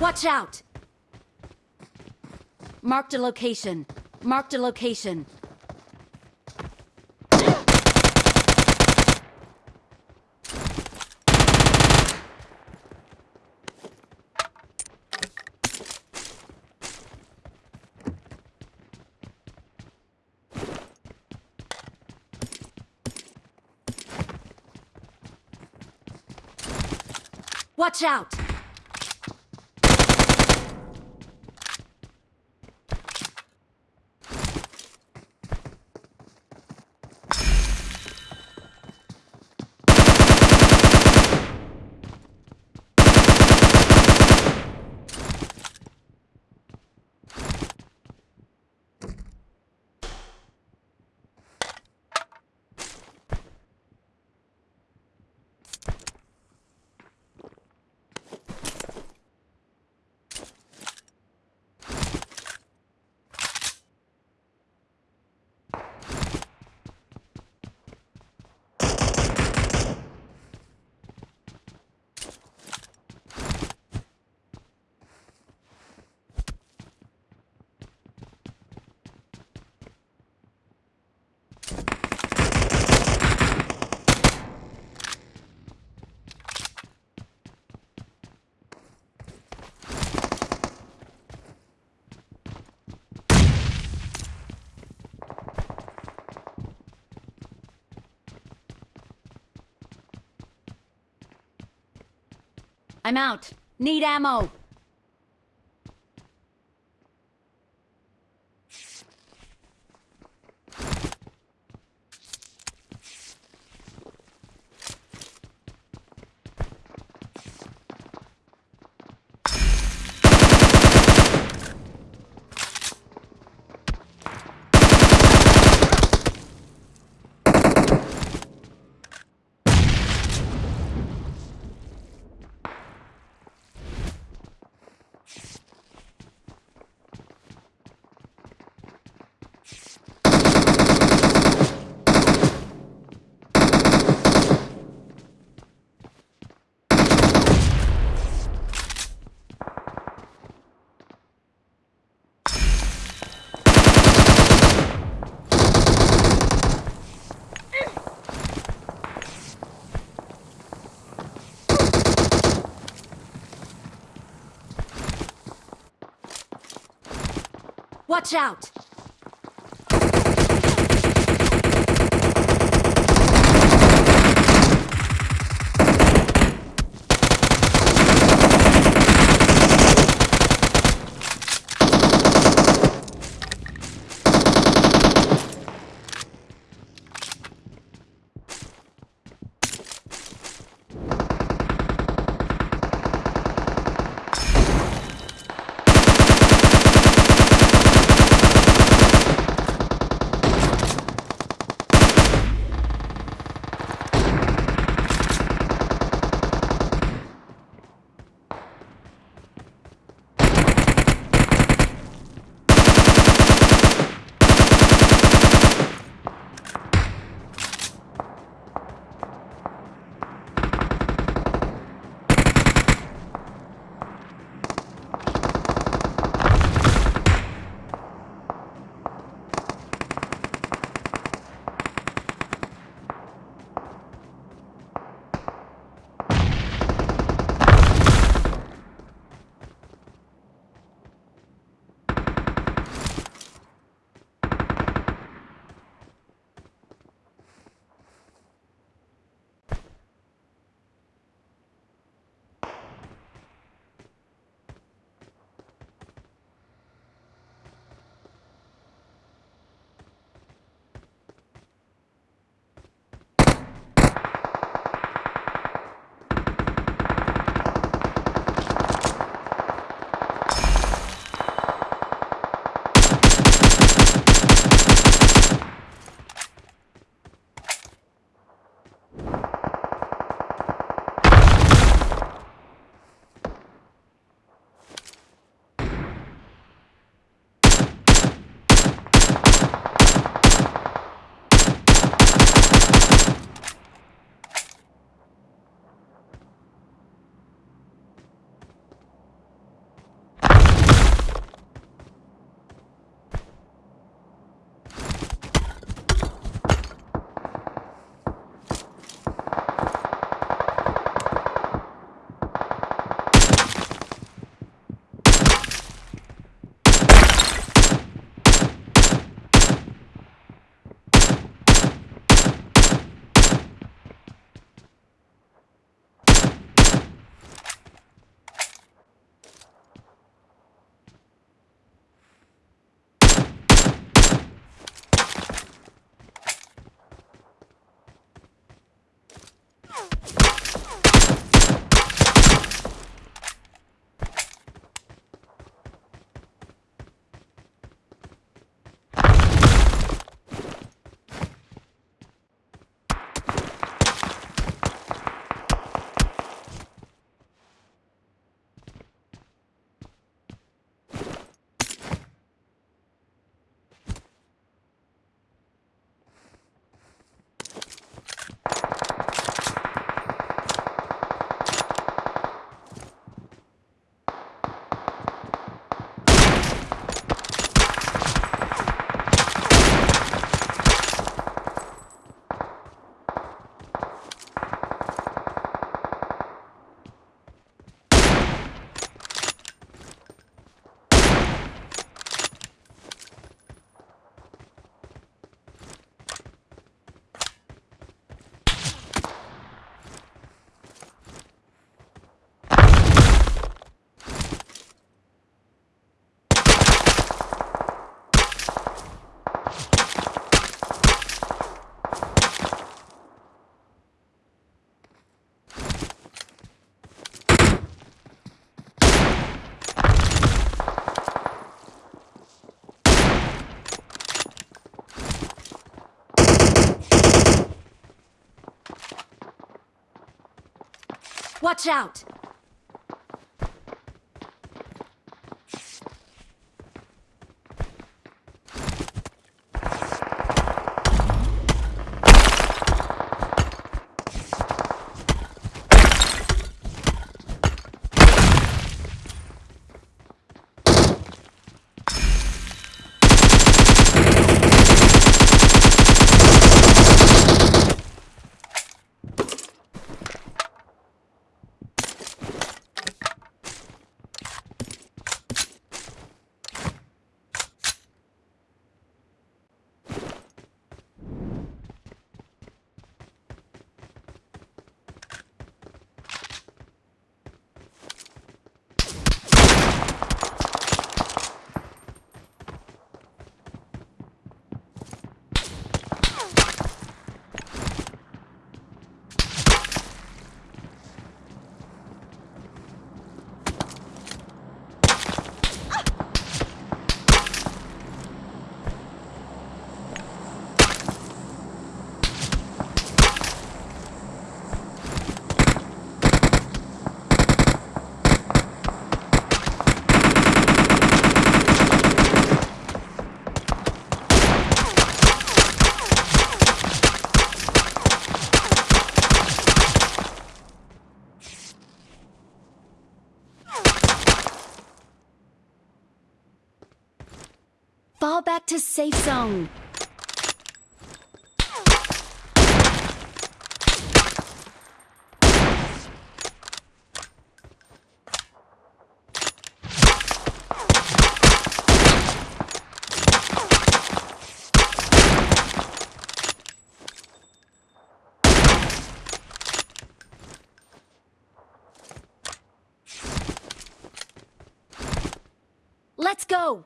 Watch out! Marked a location. Marked a location. Watch out! I'm out. Need ammo. Watch out! Watch out! Safe zone. Let's go!